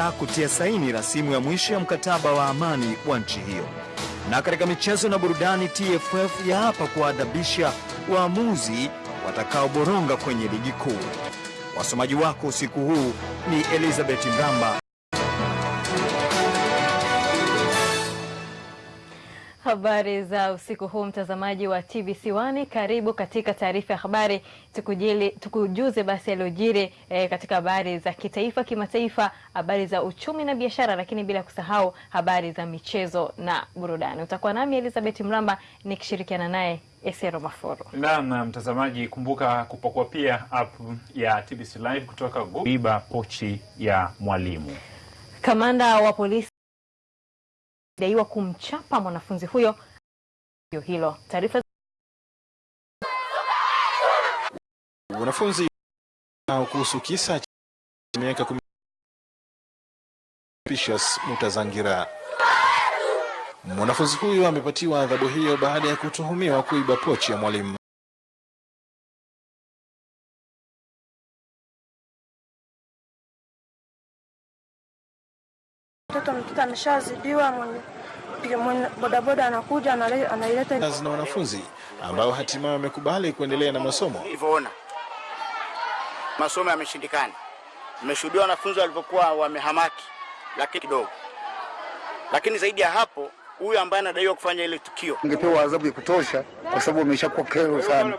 kutia saini rasimu ya mwisho ya mkataba wa amani wa nchi hiyo. Na katika michezo na burudani, TFF ya hapa kuwaadhabisha waamuzi watakaoboronga kwenye ligi kuu. Wasomaji wako usiku huu ni Elizabeth Mramba. Habari za usiku huu mtazamaji wa TBC1, karibu katika taarifa ya habari, tukujili tukujuze basi yaliyojiri eh, katika habari za kitaifa, kimataifa, habari za uchumi na biashara, lakini bila kusahau habari za michezo na burudani. Utakuwa nami Elizabeth Mramba nikishirikiana naye Esero Maforo. Naam, mtazamaji, kumbuka kupakua pia app ya TBC Live kutoka Google. Iba pochi ya mwalimu. Kamanda wa polisi daiwa kumchapa mwanafunzi huyo hilo. Taarifa Wanafunzi kuhusu kisa cha miaka kumi Precious Mutazangira. Mwanafunzi huyo amepatiwa adhabu hiyo baada ya kutuhumiwa kuiba pochi ya mwalimu. Mtoto ameshazidiwa, mwenye bodaboda anakuja anaileta na wanafunzi ambao hatimaye wamekubali kuendelea na masomo. Ulivyoona masomo yameshindikana, mmeshuhudia wanafunzi walivyokuwa wamehamaki, lakini kidogo. Lakini zaidi ya hapo, huyu ambaye anadaiwa kufanya ile tukio Ungepewa adhabu ya kutosha kwa sababu ameshakuwa kero sana.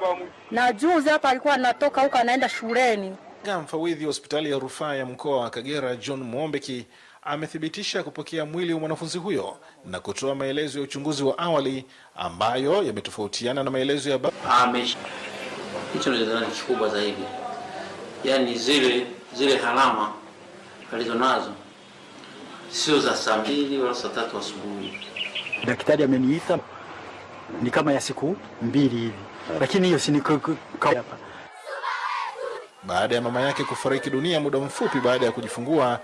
na juzi hapa alikuwa anatoka huko anaenda shuleni. Mfawidhi wa hospitali ya rufaa ya mkoa wa Kagera John Mwombeki amethibitisha kupokea mwili wa mwanafunzi huyo na kutoa maelezo ya uchunguzi wa awali ambayo yametofautiana na maelezo ya hicho ndio ni kikubwa zaidi, yaani zile zile alama alizonazo sio za saa mbili wala saa tatu asubuhi. Daktari ameniita ni kama ya siku mbili hivi, lakini hiyo si ni hapa. baada ya mama yake kufariki dunia muda mfupi baada ya kujifungua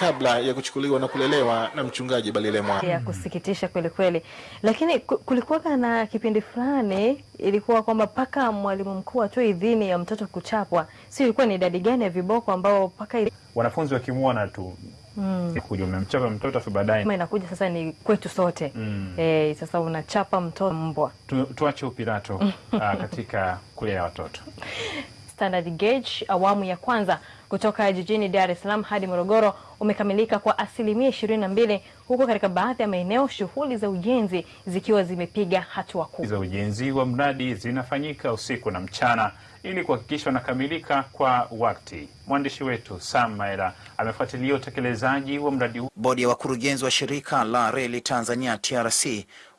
kabla ya kuchukuliwa na kulelewa na mchungaji Balilemwa. ya kusikitisha kweli kweli, lakini ku- kulikuwa na kipindi fulani ilikuwa kwamba mpaka mwalimu mkuu atoe idhini ya mtoto kuchapwa, si ilikuwa ni idadi gani ya viboko ambao mpaka ili- Wanafunzi wakimwona tu mm. kuja umemchapa mtoto afu baadaye kama inakuja sasa ni kwetu sote Mm. E, sasa unachapa mtoto mbwa. tu, tuache upirato uh, katika kulea watoto. Standard Gauge awamu ya kwanza kutoka jijini Dar es Salaam hadi Morogoro umekamilika kwa asilimia ishirini na mbili huku katika baadhi ya maeneo shughuli za ujenzi zikiwa zimepiga hatua kubwa. za ujenzi wa mradi zinafanyika usiku na mchana ili kuhakikisha unakamilika kwa wakati. Mwandishi wetu Sam Maera amefuatilia utekelezaji wa mradi huu. Bodi ya wakurugenzi wa shirika la reli Tanzania TRC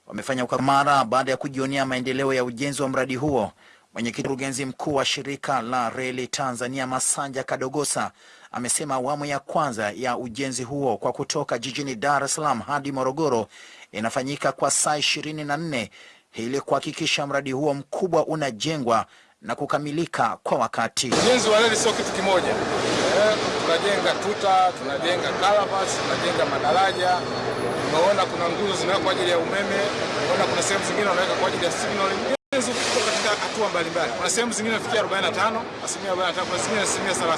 wamefanya ukamara baada ya kujionea maendeleo ya ujenzi wa mradi huo. Mwenyekiti mkurugenzi mkuu wa shirika la reli Tanzania Masanja Kadogosa amesema awamu ya kwanza ya ujenzi huo kwa kutoka jijini Dar es Salaam hadi Morogoro inafanyika kwa saa ishirini na nne ili kuhakikisha mradi huo mkubwa unajengwa na kukamilika kwa wakati. Ujenzi wa reli sio kitu kimoja. Eh, tunajenga tuta, tunajenga kalabas, tunajenga madaraja. Unaona kuna nguzo zinawekwa kwa ajili ya umeme, unaona kuna sehemu zingine wanaweka kwa ajili ya signaling. Katika hatua mbalimbali. Kuna sehemu zingine nafikia 45, asilimia 45, kuna zingine asilimia 30,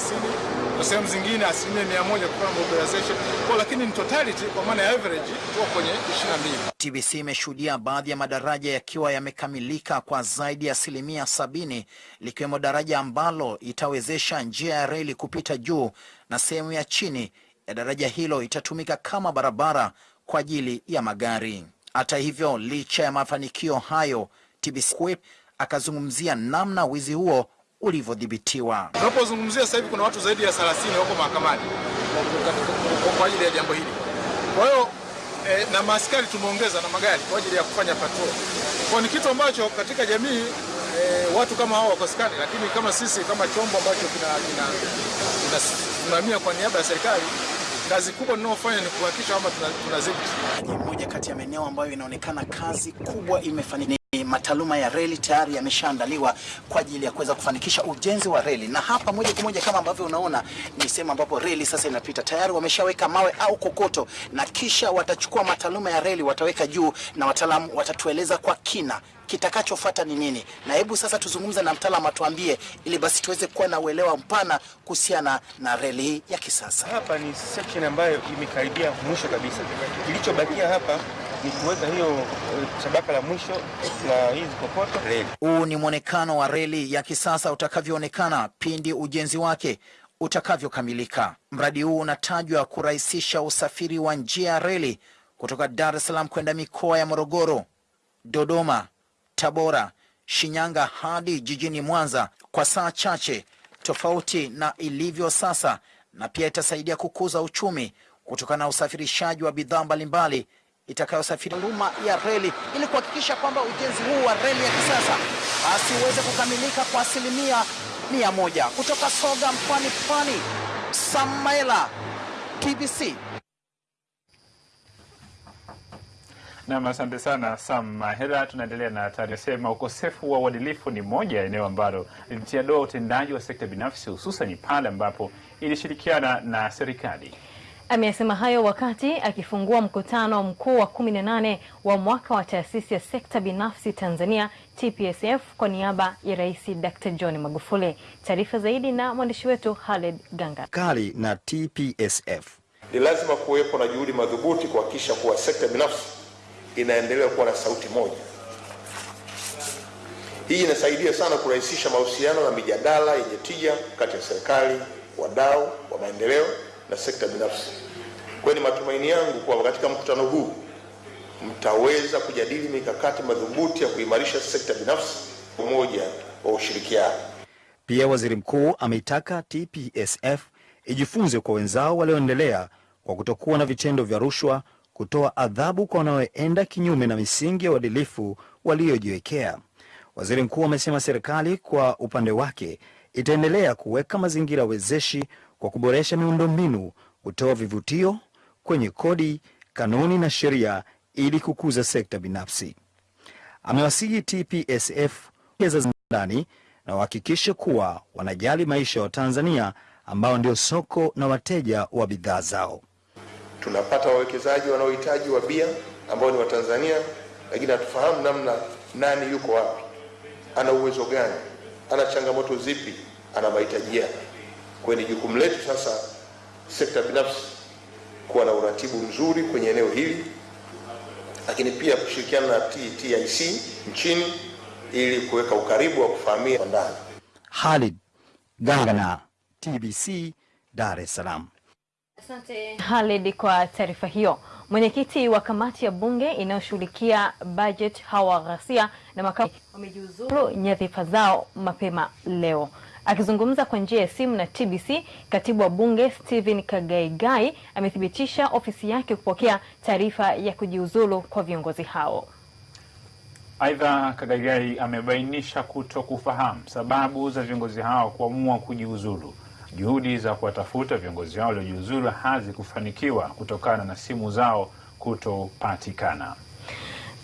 kuna sehemu zingine asilimia 100 kwa mobilization. Kwa lakini in totality kwa maana ya average tuko kwenye 22. TBC imeshuhudia baadhi ya madaraja yakiwa yamekamilika kwa zaidi ya asilimia sabini likiwemo daraja ambalo itawezesha njia ya reli kupita juu na sehemu ya chini ya daraja hilo itatumika kama barabara kwa ajili ya magari. Hata hivyo, licha ya mafanikio hayo, TBC akazungumzia namna wizi huo ulivyodhibitiwa. Tunapozungumzia sasa hivi kuna watu zaidi ya 30 wako mahakamani kwa- ajili ya jambo hili. Kwa hiyo e, na maaskari tumeongeza na magari kwa ajili ya kufanya patrol. Kwa ni kitu ambacho katika jamii e, watu kama hao wakosekani, lakini kama sisi kama chombo ambacho kina kinasimamia kwa niaba ya serikali, kazi kubwa tunayofanya ni kuhakikisha kwamba tunazidi. Ni moja kati ya maeneo ambayo inaonekana kazi kubwa imefanyika. Mataaluma ya reli tayari yameshaandaliwa kwa ajili ya kuweza kufanikisha ujenzi wa reli, na hapa moja kwa moja kama ambavyo unaona ni sehemu ambapo reli sasa inapita. Tayari wameshaweka mawe au kokoto, na kisha watachukua mataaluma ya reli wataweka juu, na wataalamu watatueleza kwa kina kitakachofuata ni nini? Na hebu sasa tuzungumze na mtaalamu atuambie, ili basi tuweze kuwa na uelewa mpana kuhusiana na reli hii ya kisasa. Hapa ni section ambayo imekaribia mwisho kabisa. Kilichobakia hapa ni kuweka hiyo eh, tabaka la mwisho la hizi kokoto. Huu ni mwonekano wa reli ya kisasa utakavyoonekana pindi ujenzi wake utakavyokamilika. Mradi huu unatajwa kurahisisha usafiri wa njia ya reli kutoka Dar es Salaam kwenda mikoa ya Morogoro, Dodoma, Tabora, Shinyanga hadi jijini Mwanza kwa saa chache, tofauti na ilivyo sasa, na pia itasaidia kukuza uchumi kutokana na usafirishaji wa bidhaa mbalimbali itakayosafiri huduma ya reli ili kuhakikisha kwamba ujenzi huu wa reli ya kisasa basi uweze kukamilika kwa asilimia mia moja. Kutoka Soga mkoani Pwani, Samaela, TBC. Nam, asante sana Sam Mahera. Tunaendelea na taarifa sema, ukosefu wa uadilifu ni moja ya eneo ambalo lilitia doa utendaji wa sekta binafsi, hususan pale ambapo ilishirikiana na serikali. Ameyasema hayo wakati akifungua mkutano mkuu wa 18 wa mwaka wa taasisi ya sekta binafsi Tanzania TPSF kwa niaba ya Rais Dr. John Magufuli. Taarifa zaidi na mwandishi wetu Khaled Ganga. Kali na TPSF Ni lazima kuwepo na juhudi madhubuti kuhakikisha kuwa sekta binafsi inaendelea kuwa na sauti moja. Hii inasaidia sana kurahisisha mahusiano na mijadala yenye tija kati ya serikali, wadau wa maendeleo na sekta binafsi. Kwa ni matumaini yangu kuwa katika mkutano huu mtaweza kujadili mikakati madhubuti ya kuimarisha sekta binafsi, umoja wa ushirikiano. Pia waziri mkuu ameitaka TPSF ijifunze kwa wenzao walioendelea kwa kutokuwa na vitendo vya rushwa, kutoa adhabu kwa wanaoenda kinyume na misingi ya uadilifu waliojiwekea. Waziri mkuu amesema serikali kwa upande wake itaendelea kuweka mazingira wezeshi kwa kuboresha miundombinu, kutoa vivutio kwenye kodi, kanuni na sheria ili kukuza sekta binafsi. Amewasihi TPSF za ndani na wahakikishe kuwa wanajali maisha ya Watanzania ambao ndio soko na wateja wa bidhaa zao. Tunapata wawekezaji wanaohitaji wa bia ambao ni Watanzania, lakini hatufahamu namna nani yuko wapi, ana uwezo gani, ana changamoto zipi, ana mahitaji yapi. Kwa hiyo ni jukumu letu sasa, sekta binafsi, kuwa na uratibu mzuri kwenye eneo hili, lakini pia kushirikiana na TIC nchini ili kuweka ukaribu wa kufahamia kwa ndani. Halid Gangana, TBC, Dar es Salaam. Asante Halid kwa taarifa hiyo. Mwenyekiti wa kamati ya bunge inayoshughulikia bajeti Hawa Ghasia na makamu wamejiuzuru nyadhifa zao mapema leo. Akizungumza kwa njia ya simu na TBC, katibu wa bunge Stephen Kagaigai amethibitisha ofisi yake kupokea taarifa ya kujiuzulu kwa viongozi hao. Aidha, Kagaigai amebainisha kuto kufahamu sababu za viongozi hao kuamua kujiuzulu. Juhudi za kuwatafuta viongozi hao waliojiuzulu hazikufanikiwa kutokana na simu zao kutopatikana.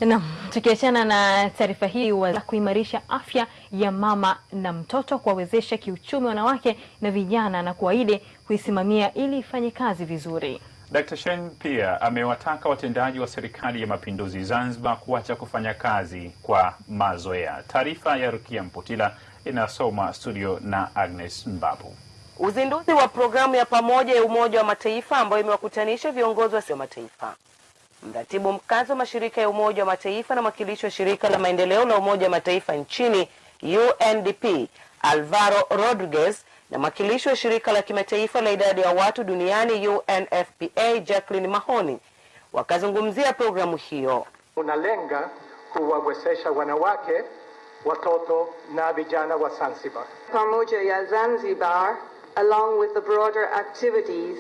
Naam, tukiachana na taarifa hii wa kuimarisha afya ya mama na mtoto, kuwawezesha kiuchumi wanawake na vijana na kuahidi kuisimamia ili ifanye kazi vizuri. Dkt. Shein pia amewataka watendaji wa serikali ya mapinduzi Zanzibar kuacha kufanya kazi kwa mazoea. Taarifa ya Rukia Mputila inasoma studio na Agnes Mbabu. Uzinduzi wa programu ya pamoja ya Umoja wa Mataifa ambayo imewakutanisha viongozi wa mataifa, mratibu mkazi wa mashirika ya Umoja wa Mataifa na mwakilishi wa shirika la maendeleo la Umoja wa Mataifa nchini UNDP Alvaro Rodriguez na mwakilishi wa shirika la kimataifa la idadi ya watu duniani UNFPA Jacqueline Mahoni wakazungumzia programu hiyo. Unalenga kuwawezesha wanawake, watoto na vijana wa Zanzibar. Pamoja ya Zanzibar along with the broader activities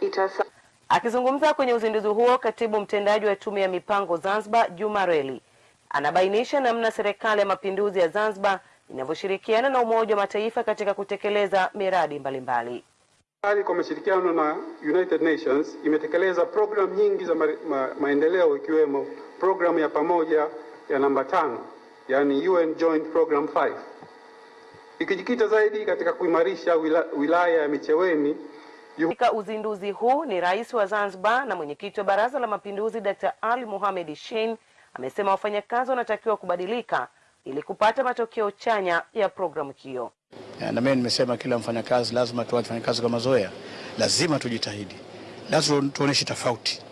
itasa Akizungumza kwenye uzinduzi huo, katibu mtendaji wa tume ya mipango Zanzibar Juma Reli anabainisha namna serikali ya mapinduzi ya Zanzibar inavyoshirikiana na Umoja wa Mataifa katika kutekeleza miradi mbalimbali. Serikali kwa mashirikiano na United Nations imetekeleza programu nyingi za ma ma maendeleo ikiwemo programu ya pamoja ya namba tano, yani UN Joint Program 5 ikijikita zaidi katika kuimarisha wila, wilaya ya Micheweni. Katika uzinduzi huu ni rais wa Zanzibar na mwenyekiti wa Baraza la Mapinduzi Dr. Ali Mohamed Shein amesema wafanyakazi wanatakiwa kubadilika ili kupata matokeo chanya ya programu hiyo. Na mimi nimesema kila mfanyakazi lazima tuache kufanya kazi kwa mazoea, lazima tujitahidi, lazima tuoneshe tofauti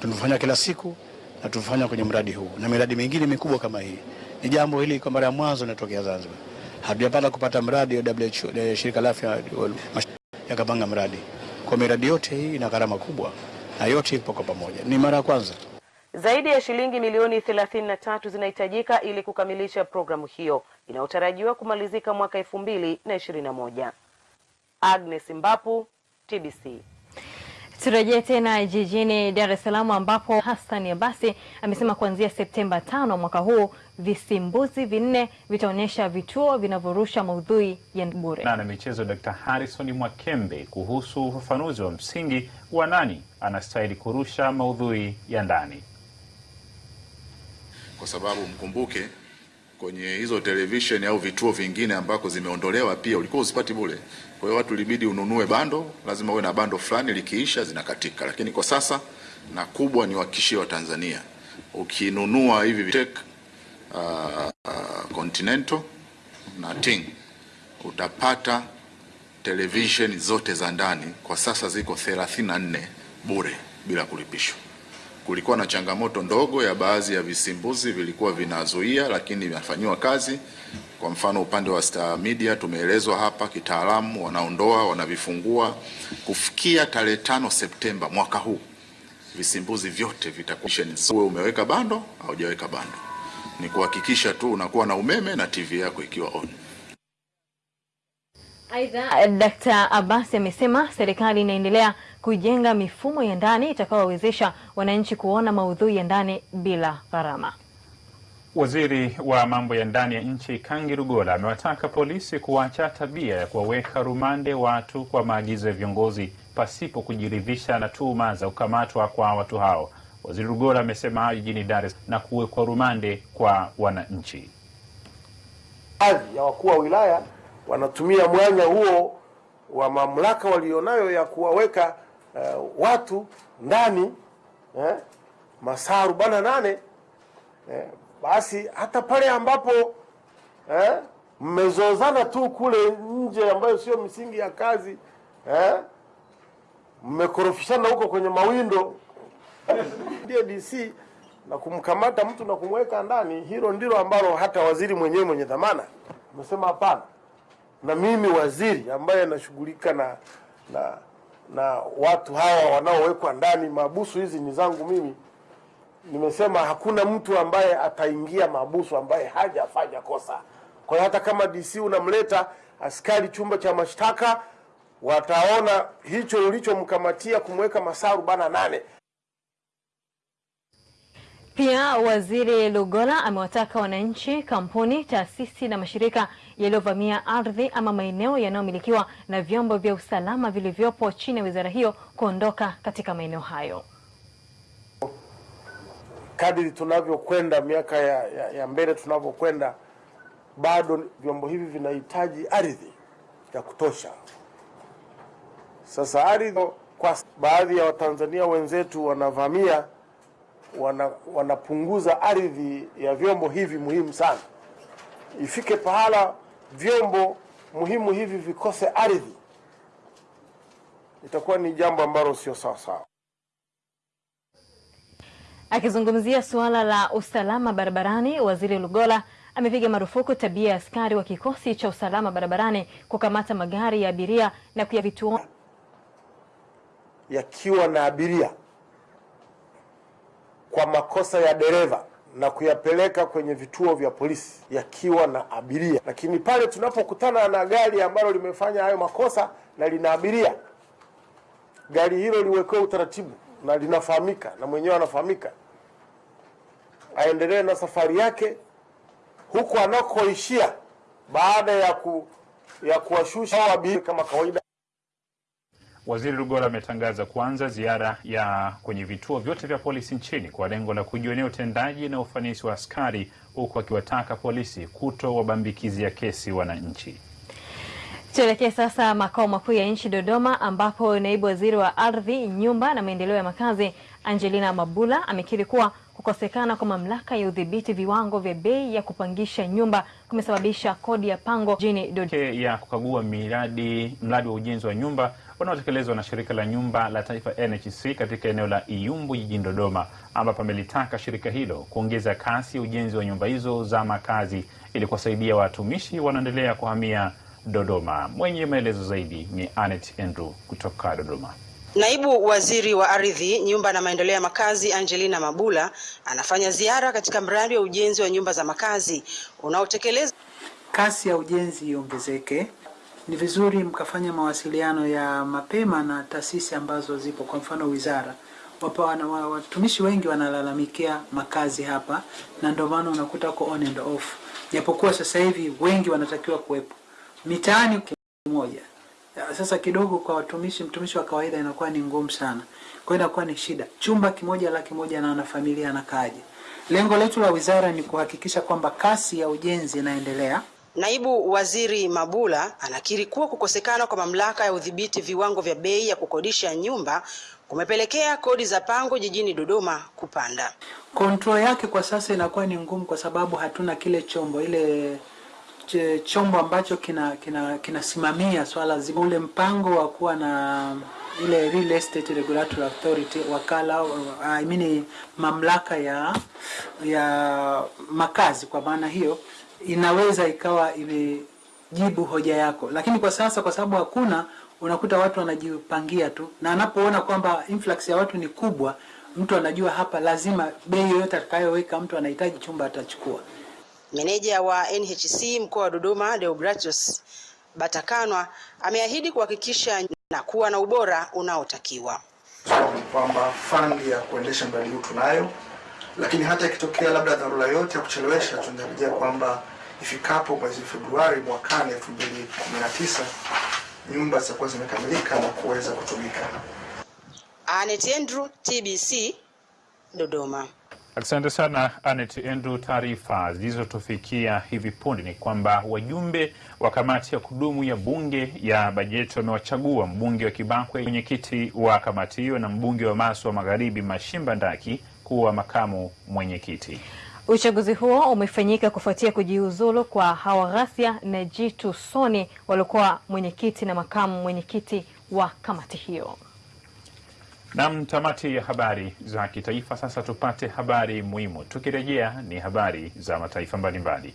tunafanya kila siku na tunafanya kwenye mradi huu na miradi mingine mikubwa kama hii. Ni jambo hili kwa mara ya mwanzo linatokea Zanzibar, hatujapata kupata mradi wa WHO, ya shirika la afya yakapanga mradi kwa miradi yote hii ina gharama kubwa na yote ipo kwa pamoja, ni mara ya kwanza. Zaidi ya shilingi milioni thelathini na tatu zinahitajika ili kukamilisha programu hiyo inayotarajiwa kumalizika mwaka elfu mbili na ishirini na moja. Agnes Mbapu, TBC. Turejee tena jijini Dar es Salaam ambapo Hassan Abasi amesema kuanzia Septemba tano mwaka huu visimbuzi vinne vitaonyesha vituo vinavyorusha maudhui ya bure. Na na michezo Dr. Harrison Mwakembe kuhusu ufafanuzi wa msingi wa nani anastahili kurusha maudhui ya ndani. Kwa sababu mkumbuke kwenye hizo televisheni au vituo vingine ambako zimeondolewa pia ulikuwa usipati bure. Kwa hiyo watu ilibidi ununue bando, lazima uwe na bando fulani, likiisha zinakatika. Lakini kwa sasa na kubwa ni wakishia wa Tanzania, ukinunua hivi vitek uh, uh, Continental na Ting utapata television zote za ndani kwa sasa ziko 34 bure bila kulipishwa. Kulikuwa na changamoto ndogo ya baadhi ya visimbuzi vilikuwa vinazuia, lakini vinafanyiwa kazi. Kwa mfano upande wa Star Media tumeelezwa hapa kitaalamu, wanaondoa wanavifungua. Kufikia tarehe tano Septemba mwaka huu visimbuzi vyote vitakuwa umeweka bando au hujaweka bando, ni kuhakikisha tu unakuwa na umeme na TV yako ikiwa on. Aidha, Dkt. Abbas amesema serikali inaendelea kujenga mifumo ya ndani itakayowawezesha wananchi kuona maudhui ya ndani bila gharama. Waziri wa mambo ya ndani ya nchi Kangi Lugola amewataka polisi kuacha tabia ya kuwaweka rumande watu kwa maagizo ya viongozi pasipo kujiridhisha na tuhuma za kukamatwa kwa watu hao. Waziri rugola amesema hayo jijini Dar es Salaam na kuwekwa rumande kwa wananchi. Baadhi ya wakuu wa wilaya wanatumia mwanya huo wa mamlaka walionayo ya kuwaweka uh, watu ndani eh, masaa arobaini na nane eh, basi hata pale ambapo eh, mmezozana tu kule nje ambayo sio misingi ya kazi eh, mmekorofishana huko kwenye mawindo ndiye DC na kumkamata mtu na kumweka ndani, hilo ndilo ambalo hata waziri mwenyewe mwenye dhamana amesema hapana. Na mimi waziri ambaye nashughulika na, na na watu hawa wanaowekwa ndani, mabusu hizi ni zangu mimi, nimesema hakuna mtu ambaye ataingia mabusu ambaye hajafanya kosa. Kwa hiyo hata kama DC unamleta askari chumba cha mashtaka, wataona hicho ulichomkamatia kumweka masaa arobaini na nane. Pia Waziri Lugola amewataka wananchi, kampuni, taasisi na mashirika yaliyovamia ardhi ama maeneo yanayomilikiwa na vyombo vya usalama vilivyopo chini ya wizara hiyo kuondoka katika maeneo hayo. Kadiri tunavyokwenda miaka ya, ya, ya mbele tunavyokwenda, bado vyombo hivi vinahitaji ardhi ya kutosha. Sasa ardhi, kwa baadhi ya Watanzania wenzetu wanavamia wana, wanapunguza ardhi ya vyombo hivi muhimu sana. Ifike pahala vyombo muhimu hivi vikose ardhi, itakuwa ni jambo ambalo sio sawa sawa. Akizungumzia suala la usalama barabarani, Waziri Lugola amepiga marufuku tabia ya askari wa kikosi cha usalama barabarani kukamata magari ya abiria na kuyavituo yakiwa na abiria kwa makosa ya dereva na kuyapeleka kwenye vituo vya polisi yakiwa na abiria. Lakini pale tunapokutana na gari ambalo limefanya hayo makosa na lina abiria, gari hilo liwekewe utaratibu na linafahamika na mwenyewe anafahamika, aendelee na safari yake huku anakoishia baada ya ku, ya kuwashusha abiria kama kawaida. Waziri Lugola ametangaza kuanza ziara ya kwenye vituo vyote vya polisi nchini kwa lengo la kujionea utendaji na ufanisi wa askari, huku akiwataka polisi kuto wabambikizia kesi wananchi. Tuelekee sasa makao makuu ya nchi Dodoma, ambapo naibu waziri wa ardhi, nyumba na maendeleo ya makazi Angelina Mabula amekiri kuwa kukosekana kwa mamlaka ya udhibiti viwango vya bei ya kupangisha nyumba kumesababisha kodi ya pango jini Dodoma ya kukagua miradi mradi wa ujenzi wa nyumba unaotekelezwa na shirika la nyumba la taifa NHC katika eneo la Iyumbu jijini Dodoma, ambapo amelitaka shirika hilo kuongeza kasi ya ujenzi wa nyumba hizo za makazi ili kuwasaidia watumishi wanaoendelea kuhamia Dodoma. Mwenye maelezo zaidi ni Anet Andrew kutoka Dodoma. Naibu Waziri wa Ardhi, Nyumba na Maendeleo ya Makazi Angelina Mabula anafanya ziara katika mradi wa ujenzi wa nyumba za makazi unaotekelezwa. Kasi ya ujenzi iongezeke. Ni vizuri mkafanya mawasiliano ya mapema na taasisi ambazo zipo, kwa mfano wizara. Wapo watumishi wengi wanalalamikia makazi hapa, na ndio maana unakuta uko on and off, japokuwa sasa hivi wengi wanatakiwa kuwepo mitaani kimoja Sasa kidogo kwa watumishi, mtumishi wa kawaida inakuwa ni ngumu sana, kwa hiyo inakuwa ni shida. Chumba kimoja laki moja na wanafamilia anakaaje? Lengo letu la wizara ni kuhakikisha kwamba kasi ya ujenzi inaendelea. Naibu Waziri Mabula anakiri kuwa kukosekana kwa mamlaka ya udhibiti viwango vya bei ya kukodisha nyumba kumepelekea kodi za pango jijini Dodoma kupanda. kontrol yake kwa sasa inakuwa ni ngumu kwa sababu hatuna kile chombo ile chombo ambacho kina kina kinasimamia swala zima, ule mpango wa kuwa na ile Real Estate Regulatory Authority, wakala I mean mamlaka ya ya makazi. Kwa maana hiyo inaweza ikawa imejibu hoja yako, lakini kwa sasa kwa sababu hakuna, unakuta watu wanajipangia tu, na anapoona kwamba influx ya watu ni kubwa, mtu anajua hapa lazima bei yoyote atakayoweka mtu anahitaji chumba atachukua. Meneja wa NHC mkoa wa Dodoma Deogratius Batakanwa ameahidi kuhakikisha na kuwa na ubora unaotakiwa. ni kwamba fandi ya kuendesha mradi huu tunayo, lakini hata ikitokea labda dharura yote ya kuchelewesha, tunatarajia kwamba ifikapo mwezi Februari mwakani 2019 nyumba zitakuwa zimekamilika na kuweza kutumika. Anet Andrew, TBC, Dodoma. Asante sana Anet Andrew. Taarifa zilizotufikia hivi punde ni kwamba wajumbe wa kamati ya kudumu ya bunge ya bajeti wamewachagua mbunge wa Kibakwe mwenyekiti wa kamati hiyo na mbunge wa Maswa Magharibi Mashimba Ndaki kuwa makamu mwenyekiti. Uchaguzi huo umefanyika kufuatia kujiuzulu kwa Hawaghasia na Jitu Soni waliokuwa mwenyekiti na makamu mwenyekiti wa kamati hiyo. Nam, tamati ya habari za kitaifa. Sasa tupate habari muhimu. Tukirejea ni habari za mataifa mbalimbali.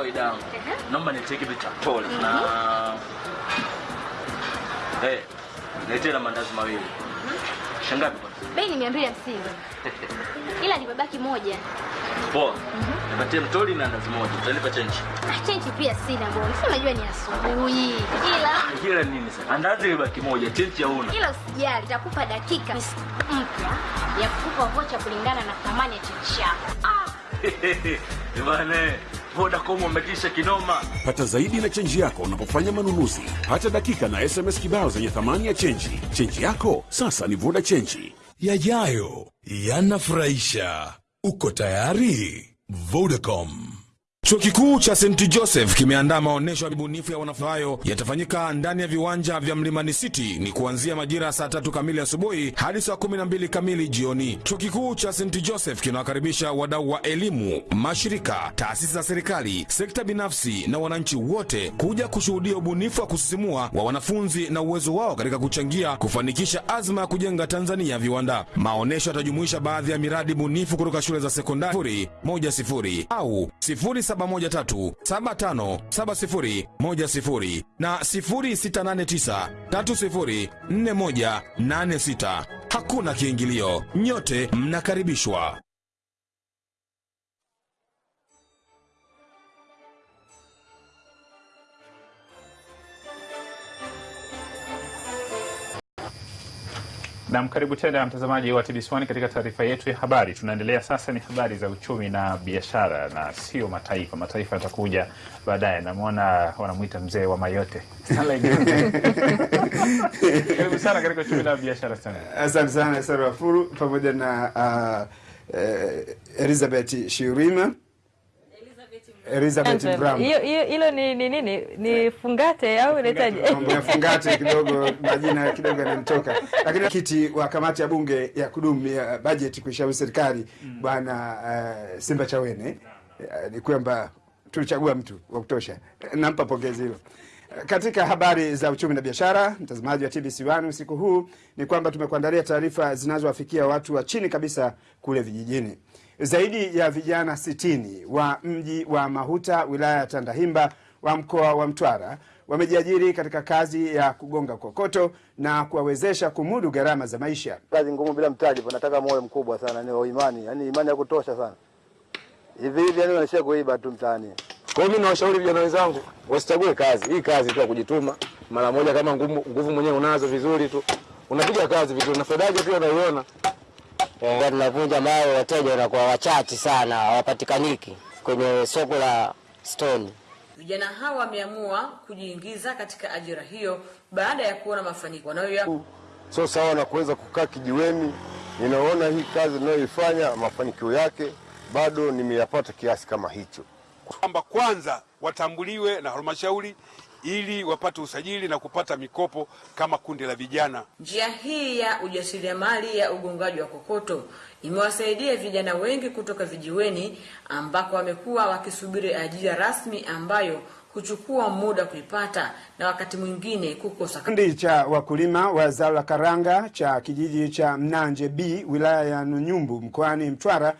Kawaida yangu. Naomba nitie kitu cha pole na hey, nitie na mandazi mawili. Shangapi? Bei ni mia mbili hamsini ila nimebaki moja. Poa. Nipatie mtoli na ndazi moja. Utanipa chenji. Ah, Chenji pia sina bwana, si unajua ni asubuhi, ila ila nini sasa? Andazi libaki moja, chenji hauna. ila usijali, nitakupa dakika mpya ya kukupa vocha kulingana na thamani ya chenji yako. Ah, Bwana, Vodacom wametisha kinoma. Pata zaidi na chenji yako unapofanya manunuzi. Pata dakika na SMS kibao zenye thamani ya chenji. Chenji yako sasa ni Voda Chenji. Yajayo yanafurahisha. Uko tayari? Vodacom. Chuo kikuu cha St Joseph kimeandaa maonyesho ya ubunifu ya wanafunzi hayo yatafanyika ndani ya viwanja vya Mlimani City ni kuanzia majira ya saa tatu kamili asubuhi hadi saa kumi na mbili kamili jioni. Chuo kikuu cha St Joseph kinawakaribisha wadau wa elimu, mashirika, taasisi za serikali, sekta binafsi na wananchi wote kuja kushuhudia ubunifu wa kusisimua wa wanafunzi na uwezo wao katika kuchangia kufanikisha azma ya kujenga Tanzania ya viwanda. Maonyesho yatajumuisha baadhi ya miradi bunifu kutoka shule za sekondari moja sifuri au sifuri 0713757010 na 0689304186. Hakuna kiingilio, nyote mnakaribishwa. Nam, karibu tena mtazamaji wa TBC1 katika taarifa yetu ya habari. Tunaendelea sasa, ni habari za uchumi na biashara na sio mataifa. Mataifa yatakuja baadaye. Namwona wanamwita mzee wa mayote. Karibu sana katika uchumi na biashara. Asante sana Sara Wafuru pamoja na uh, eh, Elizabeth Shirima Elizabeth Brown. Hiyo hiyo hilo ni ni nini? Ni fungate au inaitaje? Mambo ya fungate kidogo, majina kidogo yanamtoka. lakini kiti wa kamati ya bunge ya kudumu ya bajeti kuishauri serikali mm. bwana uh, Simba Chawene uh, ni kwamba tulichagua mtu wa kutosha, nampa pongezi hilo. Katika habari za uchumi na biashara, mtazamaji wa TBC1 usiku huu ni kwamba tumekuandalia taarifa zinazowafikia watu wa chini kabisa kule vijijini. Zaidi ya vijana sitini wa mji wa Mahuta wilaya ya Tandahimba wa mkoa wa Mtwara wamejiajiri katika kazi ya kugonga kokoto na kuwawezesha kumudu gharama za maisha. Kazi ngumu bila mtaji, panataka moyo mkubwa sana, ni wa imani, yani imani ya kutosha sana. Hivi hivi yani wanaishia kuiba tu mtaani. Kwa hiyo mimi nawashauri vijana wenzangu wasichague kazi. Hii kazi tu ya kujituma mara moja, kama nguvu, nguvu mwenyewe unazo vizuri tu unapiga kazi vizuri na faida yake pia unaiona. Eh, tunavunja mawe, wateja wanakuwa wachache sana, hawapatikaniki kwenye soko la Stone. Vijana hawa wameamua kujiingiza katika ajira hiyo baada ya kuona mafanikio wanayo sio sawa na kuweza kukaa kijiweni. Ninaona hii kazi ninayoifanya mafanikio yake bado nimeyapata kiasi kama hicho, kwamba kwanza watambuliwe na halmashauri ili wapate usajili na kupata mikopo kama kundi la vijana. Njia hii ya ujasiriamali ya ugongaji wa kokoto imewasaidia vijana wengi kutoka vijiweni ambako wamekuwa wakisubiri ajira rasmi ambayo kuchukua muda kuipata na wakati mwingine kukosa. Kikundi cha wakulima wa zao la karanga cha kijiji cha Mnanje B wilaya ya Nunyumbu mkoani Mtwara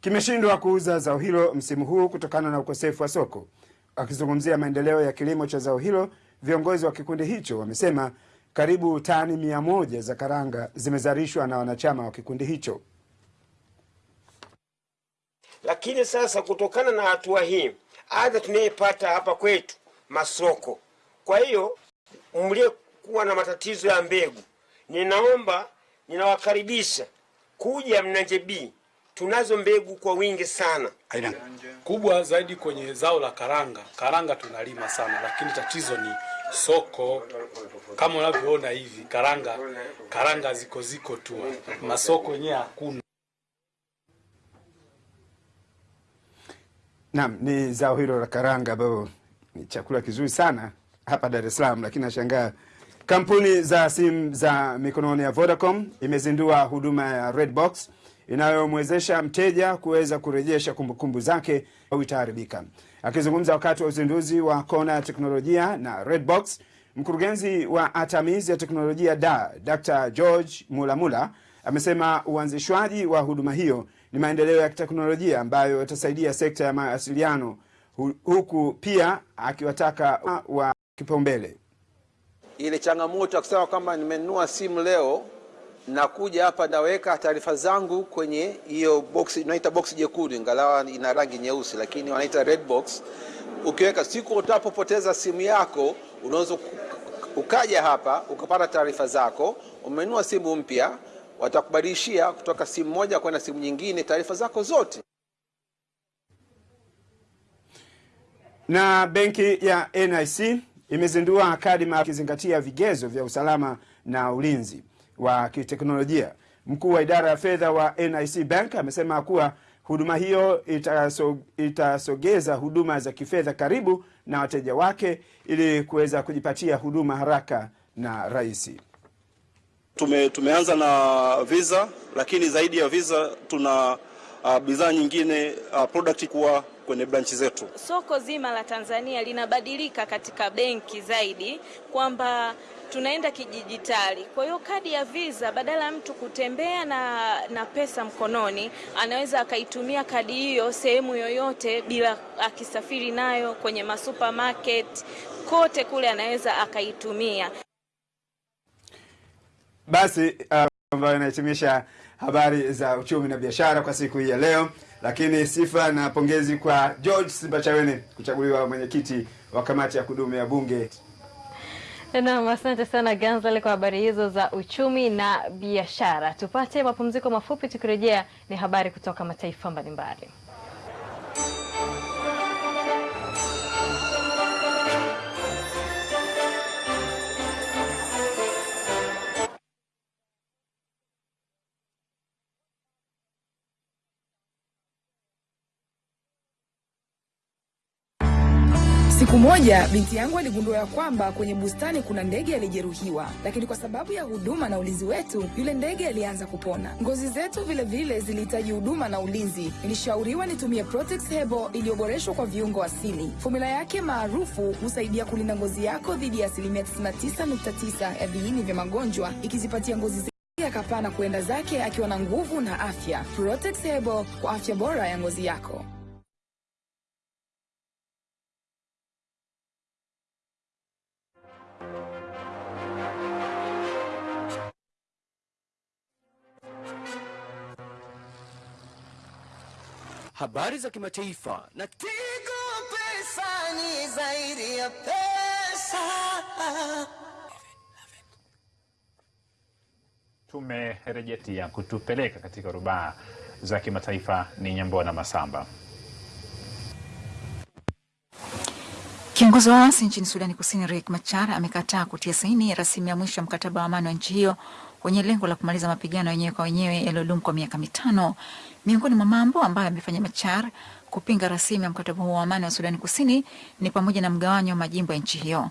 kimeshindwa kuuza zao hilo msimu huu kutokana na ukosefu wa soko. Wakizungumzia maendeleo ya kilimo cha zao hilo, viongozi wa kikundi hicho wamesema karibu tani mia moja za karanga zimezalishwa na wanachama wa kikundi hicho. Lakini sasa kutokana na hatua hii, adha tunayepata hapa kwetu masoko. Kwa hiyo mliokuwa na matatizo ya mbegu, ninaomba ninawakaribisha kuja Mnanje B. Tunazo mbegu kwa wingi sana. Aina kubwa zaidi kwenye zao la karanga. Karanga tunalima sana, lakini tatizo ni soko. Kama unavyoona hivi, karanga karanga ziko ziko tu, masoko yenyewe hakuna. Naam, ni zao hilo la karanga ambayo ni chakula kizuri sana hapa Dar es Salaam, lakini nashangaa kampuni za simu za mikononi ya Vodacom imezindua huduma ya Redbox inayomwezesha mteja kuweza kurejesha kumbukumbu zake au itaharibika. Akizungumza wakati wa uzinduzi wa kona ya teknolojia na Redbox, mkurugenzi wa atamizi ya teknolojia da Dr. George Mulamula amesema uanzishwaji wa huduma hiyo ni maendeleo ya kiteknolojia ambayo yatasaidia sekta ya mawasiliano, huku pia akiwataka wa kipaumbele ile changamoto ya kusema kwamba nimenunua simu leo nakuja hapa naweka taarifa zangu kwenye hiyo box inaita box jekundu, ingalawa ina rangi nyeusi, lakini wanaita red box. Ukiweka siku utapopoteza simu yako, unaweza ukaja hapa ukapata taarifa zako. umenua simu mpya, watakubadilishia kutoka simu moja kwenda simu nyingine taarifa zako zote. na benki ya NIC imezindua kadi ikizingatia vigezo vya usalama na ulinzi wa kiteknolojia. Mkuu wa idara ya fedha wa NIC Bank amesema kuwa huduma hiyo itaso, itasogeza huduma za kifedha karibu na wateja wake ili kuweza kujipatia huduma haraka na rahisi. Tume, tumeanza na visa lakini zaidi ya visa tuna uh, bidhaa nyingine uh, product kuwa kwenye branchi zetu. Soko zima la Tanzania linabadilika katika benki zaidi kwamba tunaenda kidijitali. Kwa hiyo kadi ya Visa badala ya mtu kutembea na, na pesa mkononi, anaweza akaitumia kadi hiyo sehemu yoyote bila akisafiri nayo kwenye masupermarket kote kule anaweza akaitumia. Basi uh, ambayo inahitimisha habari za uchumi na biashara kwa siku hii ya leo, lakini sifa na pongezi kwa George Simbachawene kuchaguliwa mwenyekiti wa kamati ya kudumu ya Bunge. Naam, asante sana Ganzale kwa habari hizo za uchumi na biashara. Tupate mapumziko mafupi, tukirejea ni habari kutoka mataifa mbalimbali. Moja binti yangu aligundua ya kwamba kwenye bustani kuna ndege alijeruhiwa, lakini kwa sababu ya huduma na ulinzi wetu, yule ndege alianza kupona. Ngozi zetu vilevile zilihitaji huduma na ulinzi. Nilishauriwa nitumie Protex Hebo iliyoboreshwa kwa viungo asili. Fomula yake maarufu husaidia kulinda ngozi yako dhidi ya asilimia 99.9 ya viini vya magonjwa, ikizipatia ngozi akapana kuenda zake akiwa na nguvu na afya. Protex Hebo kwa afya bora ya ngozi yako. Habari za kimataifa na Tigo Pesa ni zaidi ya pesa. Tumerejetia kutupeleka katika rubaa za kimataifa ni Nyambona Masamba. Kiongozi wa waasi nchini Sudani Kusini Riek Machar amekataa kutia saini rasimu ya mwisho ya mkataba wa amani wa nchi hiyo wenye lengo la kumaliza mapigano yenyewe kwa wenyewe yaliyodumu kwa miaka mitano. Miongoni mwa mambo ambayo amefanya Machar kupinga rasimu ya mkataba huo wa amani wa Sudani Kusini ni pamoja na mgawanyo wa majimbo ya nchi hiyo.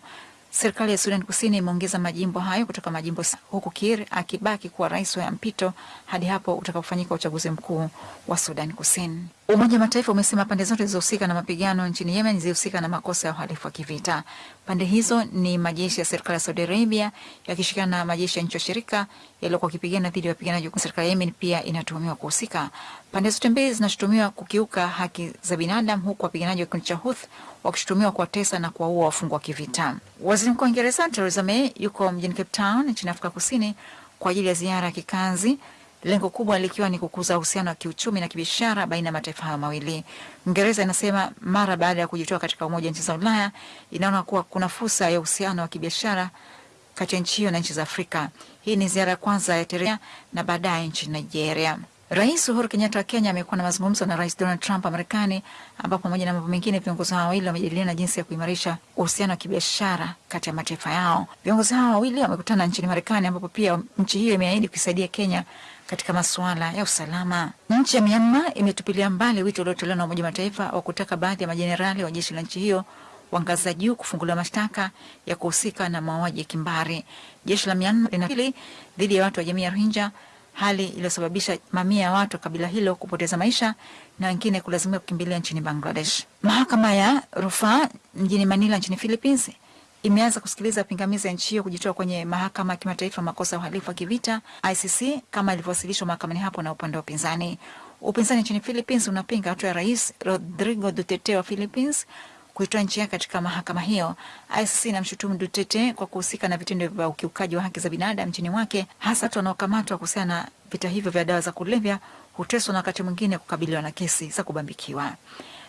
Serikali ya Sudan Kusini imeongeza majimbo hayo kutoka majimbo huku Kir akibaki kuwa rais wa mpito hadi hapo utakapofanyika uchaguzi mkuu wa Sudan Kusini. Umoja wa Mataifa umesema pande zote zilizohusika na mapigano nchini Yemen zilihusika na makosa ya uhalifu wa kivita. Pande hizo ni majeshi ya serikali ya Saudi Arabia yakishirikiana na majeshi ya nchi washirika yaliyokuwa wakipigana dhidi ya wapiganaji wa serikali ya Yemen pia inatuhumiwa kuhusika. Pande zote mbili zinashutumiwa kukiuka haki za binadamu, huku wapiganaji wa kikundi cha Houthi wakishutumiwa kuwatesa na kuwaua wafungwa wa kivita. Waziri Mkuu wa Uingereza Theresa May yuko mjini Cape Town nchini Afrika Kusini kwa ajili ya ziara ya kikazi lengo kubwa likiwa ni kukuza uhusiano wa kiuchumi na kibiashara baina ya mataifa hayo mawili. Uingereza inasema mara baada ya kujitoa katika Umoja Nchi za Ulaya inaona kuwa kuna fursa ya uhusiano wa kibiashara kati ya nchi hiyo na nchi za Afrika. Hii ni ziara ya kwanza ya Teresa na baadaye nchini Nigeria. Rais Uhuru Kenyatta wa Kenya amekuwa na mazungumzo na Rais Donald Trump wa Marekani, ambapo pamoja na mambo mengine viongozi hao wawili wamejadiliana jinsi ya kuimarisha uhusiano wa kibiashara kati ya mataifa yao. Viongozi hao wawili wamekutana nchini Marekani, ambapo pia nchi hiyo imeahidi kuisaidia Kenya katika masuala ya usalama. Nchi ya Myanmar imetupilia mbali wito uliotolewa na Umoja wa Mataifa wa kutaka baadhi ya majenerali wa jeshi la nchi hiyo wa ngazi za juu kufunguliwa mashtaka ya kuhusika na mauaji ya kimbari. Jeshi la Myanmar linapili dhidi ya watu wa jamii ya Rohingya, hali iliyosababisha mamia ya watu wa kabila hilo kupoteza maisha na wengine kulazimika kukimbilia nchini Bangladesh. Mahakama ya rufaa mjini Manila nchini Philippines imeanza kusikiliza pingamizi ya nchi hiyo kujitoa kwenye mahakama ya kimataifa makosa ya uhalifu wa kivita ICC kama ilivyowasilishwa mahakamani hapo na upande wa upinzani. Upinzani nchini Philippines unapinga hatua ya Rais Rodrigo Duterte wa Philippines kuitoa nchi yake katika mahakama hiyo. ICC inamshutumu Duterte kwa kuhusika na vitendo vya ukiukaji wa haki za binadamu nchini mwake, hasa watu wanaokamatwa kuhusiana na vita hivyo vya dawa za kulevya huteswa na wakati mwingine kukabiliwa na kesi za kubambikiwa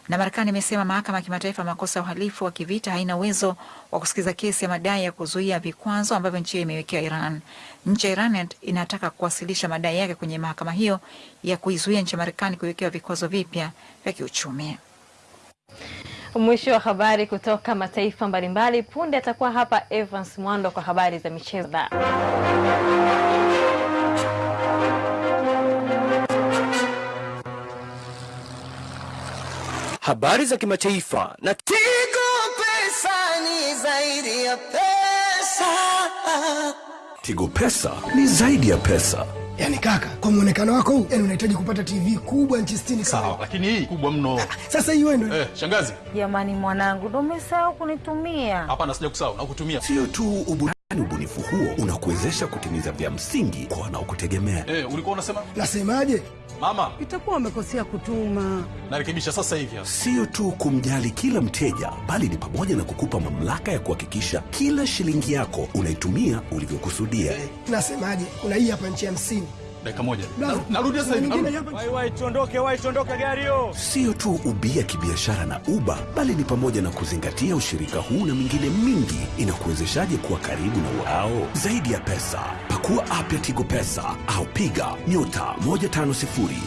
na Marekani imesema mahakama ya kimataifa ya makosa ya uhalifu wa kivita haina uwezo wa kusikiza kesi ya madai ya kuzuia vikwazo ambavyo nchi hiyo imewekea Iran. Nchi ya Iran inataka kuwasilisha madai yake kwenye mahakama hiyo ya kuizuia nchi ya Marekani kuwekewa vikwazo vipya vya kiuchumi. Mwisho wa habari kutoka mataifa mbalimbali. Punde atakuwa hapa Evans Mwando kwa habari za michezo. habari za kimataifa na Tigo Pesa ni zaidi ya pesa. Tigo Pesa ni zaidi ya pesa. Yaani kaka, kwa muonekano wako huu, yani unahitaji kupata TV kubwa nchi 60 sawa, lakini hii kubwa mno. Sasa hii wewe ndio. Eh, shangazi. Jamani mwanangu, ndio umesahau kunitumia. Hapana, sija kusahau, nakutumia. Sio tu uburani, ubunifu huo unakuwezesha kutimiza vya msingi kwa wanaokutegemea. Eh, ulikuwa unasema? Nasemaje? Mama, itakuwa umekosea kutuma. Narekebisha sasa hivi. Sio tu kumjali kila mteja, bali ni pamoja na kukupa mamlaka ya kuhakikisha kila shilingi yako unaitumia ulivyokusudia. Nasemaje? Kuna hii hapa nchi hamsini Dakika moja. Narudi sasa hivi. Wai wai tuondoke, wai tuondoke gari hiyo. Sio tu ubia kibiashara na uba bali ni pamoja na kuzingatia ushirika huu na mingine mingi inakuwezeshaje kuwa karibu na wao. Zaidi ya pesa, pakua app ya Tigo Pesa au piga nyota 150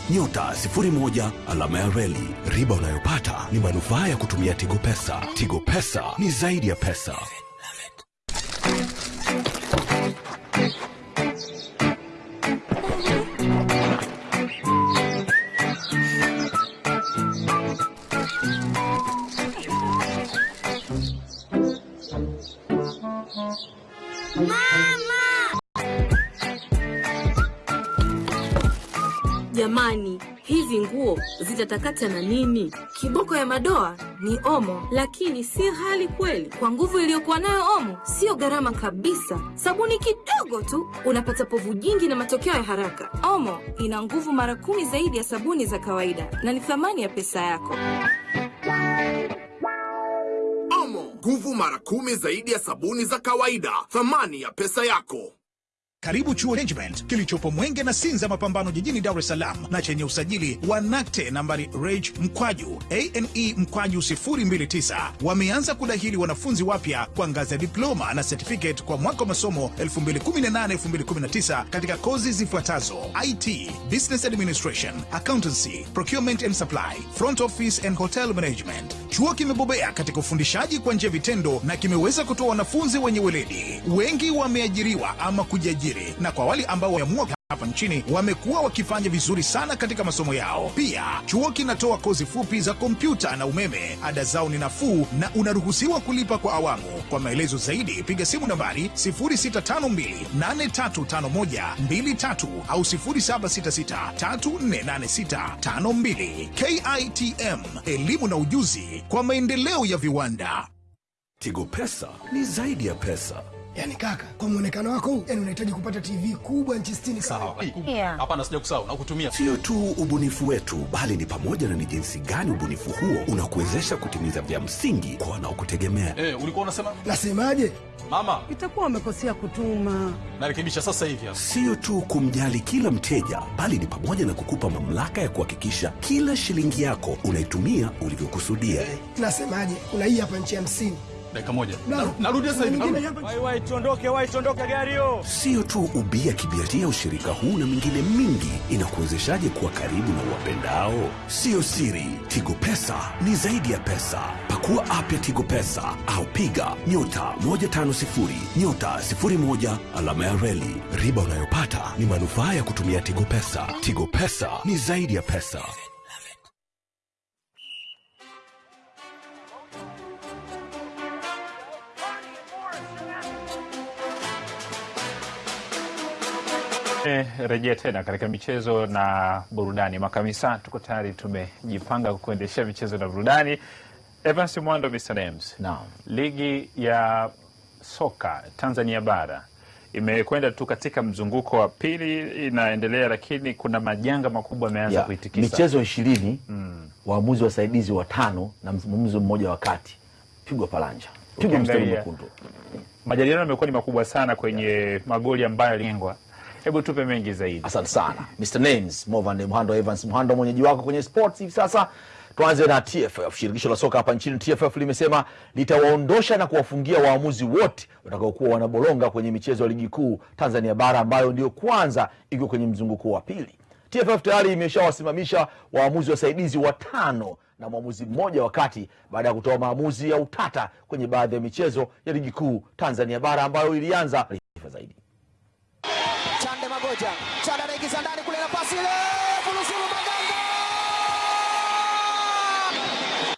nyota 01 alama ya reli. Riba unayopata ni manufaa ya kutumia Tigo Pesa. Tigo Pesa ni zaidi ya pesa. Nguo zitatakata na nini? Kiboko ya madoa ni Omo, lakini si hali kweli. Kwa nguvu iliyokuwa nayo Omo, sio gharama kabisa. Sabuni kidogo tu unapata povu jingi na matokeo ya haraka. Omo ina nguvu mara kumi zaidi ya sabuni za kawaida na ni thamani ya pesa yako. Omo, nguvu mara kumi zaidi ya sabuni za kawaida, thamani ya pesa yako. Karibu chuo Management kilichopo Mwenge na Sinza Mapambano jijini Dar es Salaam na chenye usajili wa NACTE nambari reg mkwaju ane mkwaju 029 wameanza kudahili wanafunzi wapya kwa ngazi ya diploma na certificate kwa mwaka wa masomo 2018-2019 katika kozi zifuatazo: IT, Business Administration, Accountancy, Procurement and Supply, Front Office and Hotel Management. Chuo kimebobea katika ufundishaji kwa njia vitendo na kimeweza kutoa wanafunzi wenye weledi. Wengi wameajiriwa ama kujiajiri, na kwa wale ambao wameamua hapa nchini wamekuwa wakifanya vizuri sana katika masomo yao. Pia chuo kinatoa kozi fupi za kompyuta na umeme. Ada zao ni nafuu na unaruhusiwa kulipa kwa awamu. Kwa maelezo zaidi, piga simu nambari 0652835123 au 0766348652. KITM, elimu na ujuzi kwa maendeleo ya viwanda. Tigo Pesa ni zaidi ya pesa. Yaani kaka, kwa muonekano wako huu, yani unahitaji kupata TV kubwa nchi 60 Sawa. Hapana, sija kusahau na kutumia. Sio tu ubunifu wetu, bali ni pamoja na ni jinsi gani ubunifu huo unakuwezesha kutimiza vya msingi kwa wanaokutegemea. Eh, ulikuwa unasema? Nasemaje? Mama, Itakuwa wamekosea kutuma. narekebisha sasa hivi hapa. Sio tu kumjali kila mteja, bali ni pamoja na kukupa mamlaka ya kuhakikisha kila shilingi yako unaitumia ulivyokusudia. Nasemaje? Kuna hii hapa nchi 50. Dakika moja. narudia Narudi sasa hivi. Wai wai tuondoke, wai tuondoke gari hiyo. Sio tu ubia kibiatia, ushirika huu na mingine mingi inakuwezeshaje kuwa karibu na uwapendao. Sio siri, Tigo Pesa ni zaidi ya pesa. Pakua app ya Tigo Pesa au piga nyota 150 nyota 01 alama ya reli. Riba unayopata ni manufaa ya kutumia Tigo Pesa. Tigo Pesa ni zaidi ya pesa. Rejea tena katika michezo na burudani. Makamisa, tuko tayari, tumejipanga kuendeshea michezo na burudani. Evans Mwando, Mr. Names. Naam. Ligi ya soka Tanzania bara imekwenda tu katika mzunguko wa pili, inaendelea, lakini kuna majanga makubwa yameanza Ya, kuitikisa michezo ishirini Mm. waamuzi wasaidizi watano na mwamuzi mmoja wa kati pigwa palanja pigwa mstari mwekundu Majadiliano yamekuwa ni makubwa sana kwenye magoli ambayo yalingwa. Hebu tupe mengi zaidi. Asante sana Mr. Names Movan Mhando Evans Mhando, mwenyeji wako kwenye sports hivi sasa. Tuanze na TFF. Shirikisho la soka hapa nchini TFF limesema litawaondosha na kuwafungia waamuzi wote watakaokuwa wanabolonga kwenye michezo ya ligi kuu Tanzania bara ambayo ndiyo kwanza iko kwenye mzunguko wa pili. TFF tayari imeshawasimamisha waamuzi wasaidizi watano na mwamuzi mmoja wakati baada ya kutoa maamuzi ya utata kwenye baadhi ya michezo ya ligi kuu Tanzania bara ambayo ilianza Taarifa Chada anaingiza ndani kule na pasi ile Fulusulu Maganga.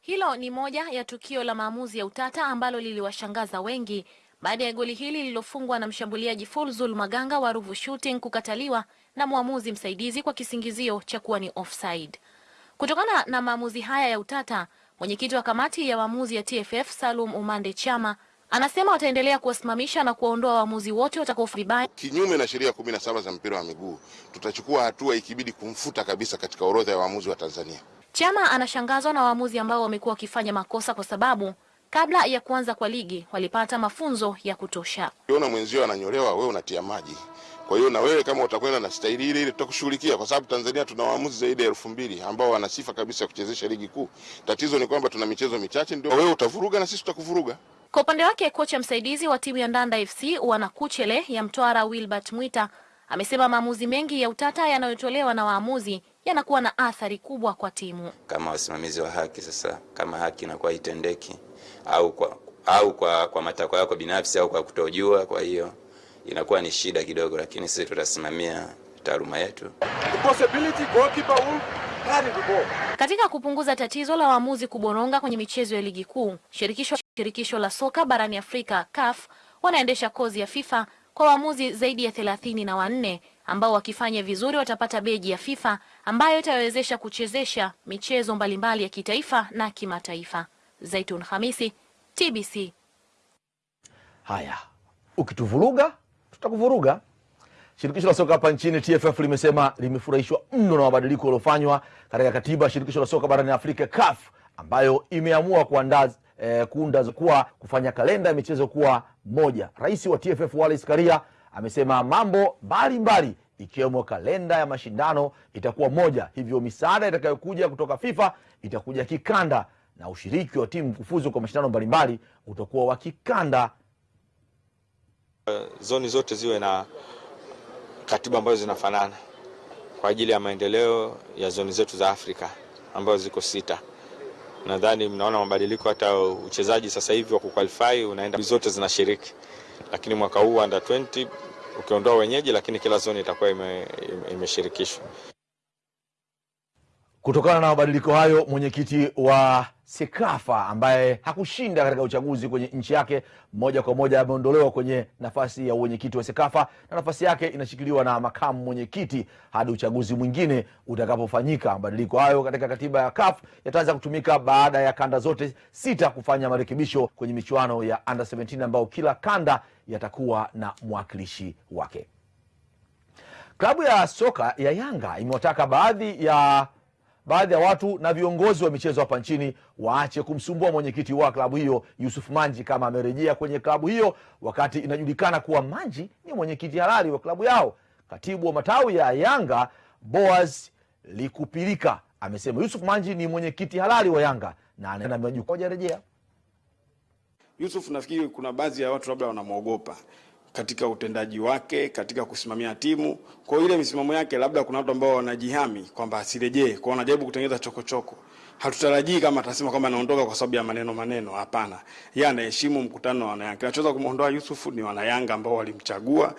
Hilo ni moja ya tukio la maamuzi ya utata ambalo liliwashangaza wengi baada ya goli hili lililofungwa na mshambuliaji Fulzul Maganga wa Ruvu Shooting kukataliwa na mwamuzi msaidizi kwa kisingizio cha kuwa ni offside. Kutokana na maamuzi haya ya utata, mwenyekiti wa kamati ya waamuzi ya TFF Salum Umande Chama anasema wataendelea kuwasimamisha na kuwaondoa waamuzi wote watakaofanya vibaya kinyume na sheria kumi na saba za mpira wa miguu tutachukua hatua ikibidi kumfuta kabisa katika orodha ya waamuzi wa Tanzania. Chama anashangazwa na waamuzi ambao wamekuwa wakifanya makosa kwa sababu kabla ya kuanza kwa ligi walipata mafunzo ya kutosha. Ukiona mwenzio ananyolewa, wewe unatia maji. Kwa hiyo na wewe kama utakwenda na staili ile ile tutakushughulikia, kwa sababu Tanzania tuna waamuzi zaidi ya elfu mbili ambao wana sifa kabisa ya kuchezesha ligi kuu. Tatizo ni kwamba tuna michezo michache, ndio wewe utavuruga na sisi tutakuvuruga. Kwa upande wake kocha msaidizi wa timu ya Ndanda FC Wanakuchele ya Mtwara Wilbert Mwita amesema maamuzi mengi ya utata yanayotolewa na waamuzi yanakuwa na athari kubwa kwa timu. kama wasimamizi wa haki. Sasa kama haki inakuwa itendeki au kwa, au kwa, kwa matakwa yako binafsi au kwa kutojua, kwa hiyo inakuwa ni shida kidogo, lakini sisi tutasimamia taaluma yetu. Katika kupunguza tatizo la waamuzi kuboronga kwenye michezo ya ligi kuu, shirikisho shirikisho la soka barani Afrika CAF wanaendesha kozi ya FIFA kwa waamuzi zaidi ya thelathini na wanne ambao wakifanya vizuri watapata beji ya FIFA ambayo itawezesha kuchezesha michezo mbalimbali ya kitaifa na kimataifa. Zaitun Hamisi, TBC. Haya, ukituvuruga tutakuvuruga. Shirikisho la soka hapa nchini TFF limesema limefurahishwa mno na mabadiliko yaliyofanywa katika katiba ya shirikisho la soka barani Afrika CAF ambayo imeamua kuandaa eh, kuunda kuwa kufanya kalenda ya michezo kuwa moja. Rais wa TFF Wallace Karia amesema mambo mbalimbali ikiwemo kalenda ya mashindano itakuwa moja, hivyo misaada itakayokuja kutoka FIFA itakuja kikanda na ushiriki wa timu kufuzu kwa mashindano mbalimbali utakuwa wa kikanda. zoni zote ziwe na katiba ambazo zinafanana kwa ajili ya maendeleo ya zoni zetu za Afrika ambazo ziko sita. Nadhani mnaona mabadiliko, hata uchezaji sasa hivi wa kuqualify unaenda zote zinashiriki, lakini mwaka huu under 20 ukiondoa wenyeji, lakini kila zoni itakuwa ime- ime- imeshirikishwa. Kutokana na mabadiliko hayo, mwenyekiti wa SEKAFA ambaye hakushinda katika uchaguzi kwenye nchi yake moja kwa moja ameondolewa kwenye nafasi ya uwenyekiti wa SEKAFA na nafasi yake inashikiliwa na makamu mwenyekiti hadi uchaguzi mwingine utakapofanyika. Mabadiliko hayo katika katiba ya CAF yataanza kutumika baada ya kanda zote sita kufanya marekebisho kwenye michuano ya under 17 ambayo kila kanda yatakuwa na mwakilishi wake. Klabu ya soka ya Yanga imewataka baadhi ya baadhi ya watu na viongozi wa michezo hapa nchini waache kumsumbua mwenyekiti wa klabu hiyo Yusuf Manji kama amerejea kwenye klabu hiyo, wakati inajulikana kuwa Manji ni mwenyekiti halali wa klabu yao. Katibu wa matawi ya Yanga Boaz Likupilika amesema Yusuf Manji ni mwenyekiti halali wa Yanga na ana majukumu hajarejea. Yusuf nafikiri kuna baadhi ya watu labda wanamwogopa katika utendaji wake, katika kusimamia timu. Kwa hiyo ile misimamo yake, labda kuna watu ambao wanajihami kwamba asirejee, kwa wanajaribu kutengeneza chokochoko. Hatutarajii kama atasema kwamba anaondoka kwa sababu ya maneno maneno, hapana. Yeye anaheshimu mkutano wa wanayanga. Kinachoweza kumwondoa Yusuf ni wanayanga ambao walimchagua.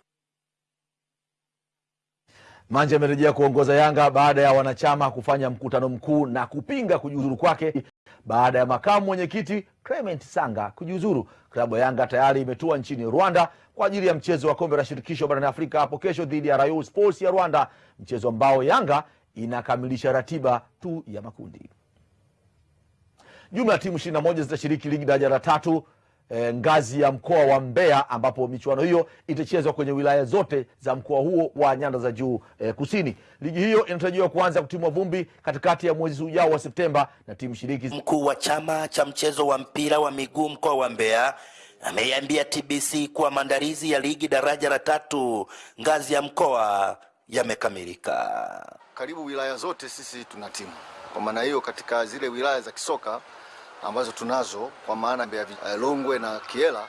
Manje amerejea kuongoza Yanga baada ya wanachama kufanya mkutano mkuu na kupinga kujiuzuru kwake baada ya makamu mwenyekiti Clement Sanga kujiuzuru. Klabu ya Yanga tayari imetua nchini Rwanda kwa ajili ya mchezo wa kombe la shirikisho barani Afrika hapo kesho dhidi ya Rayon Sports ya Rwanda, mchezo ambao Yanga inakamilisha ratiba tu ya makundi. Jumla ya timu 21 zitashiriki ligi daraja la tatu e, ngazi ya mkoa wa Mbeya ambapo michuano hiyo itachezwa kwenye wilaya zote za mkoa huo wa nyanda za juu e, kusini. Ligi hiyo inatarajiwa kuanza kutimwa vumbi katikati ya mwezi ujao wa Septemba na timu shiriki Mkuu wa chama cha mchezo wa mpira wa miguu mkoa wa Mbeya ameiambia TBC kuwa maandalizi ya ligi daraja la tatu ngazi ya mkoa yamekamilika. karibu wilaya zote sisi tuna timu. Kwa maana hiyo, katika zile wilaya za kisoka ambazo tunazo kwa maana ya uh, Longwe na Kiela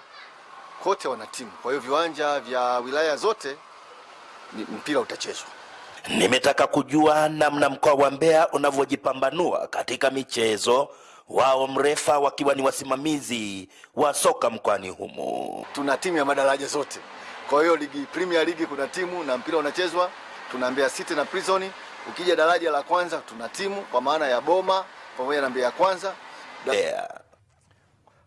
kote wana timu. Kwa hiyo viwanja vya wilaya zote ni- mpira utachezwa. Nimetaka kujua namna mkoa wa Mbeya unavyojipambanua katika michezo, wao mrefa wakiwa ni wasimamizi wa soka mkoani humo. Tuna timu ya madaraja zote. Kwa hiyo ligi Premier League kuna timu na mpira unachezwa. Tuna Mbeya City na Prison. Ukija daraja la kwanza tuna timu kwa maana ya Boma pamoja na Mbeya Kwanza. da... yeah.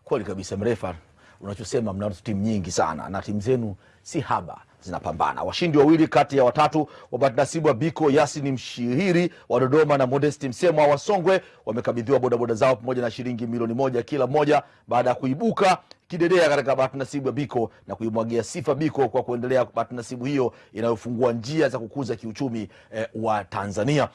Kweli kabisa, mrefa, unachosema mna timu nyingi sana na timu zenu si haba zinapambana. Washindi wawili kati ya watatu wa bahati nasibu wa Biko Yasini Mshihiri wa Dodoma na Modesti Msemwa wa Songwe wamekabidhiwa bodaboda zao pamoja na shilingi milioni moja kila moja baada ya kuibuka kidedea katika bahati nasibu ya Biko na kuimwagia sifa Biko kwa kuendelea bahati nasibu hiyo inayofungua njia za kukuza kiuchumi eh, wa Tanzania.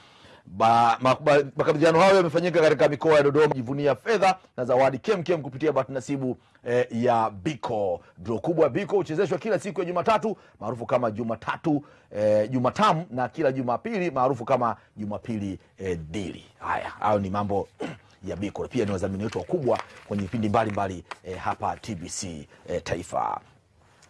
Makabidhiano hayo yamefanyika katika mikoa ya Dodoma, jivunia fedha na zawadi kemkem kupitia bahati nasibu eh, ya Biko. dro kubwa Biko huchezeshwa kila siku ya Jumatatu maarufu kama Jumatatu eh, Jumatamu na kila Jumapili maarufu kama Jumapili eh, dili. Haya, hayo ni mambo ya Biko. Pia ni wazamini wetu wakubwa kwenye vipindi mbalimbali eh, hapa TBC eh, Taifa.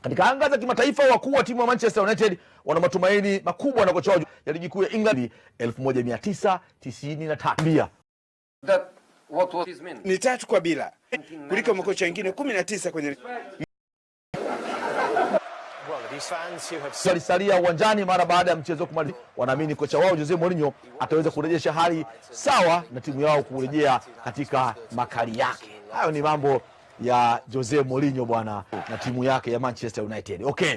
Katika anga za kimataifa, wakuu wa timu ya Manchester United wana matumaini makubwa na kocha wao ya ligi kuu ya England 1993 ni tatu kwa bila kuliko makocha wengine kumi na tisa kwenye walisalia uwanjani mara baada ya mchezo kumalizika. Wanaamini kocha wao Jose Mourinho ataweza kurejesha hali sawa na timu yao kurejea katika makali yake. Hayo ni mambo ya Jose Mourinho bwana na timu yake ya Manchester United. Okay.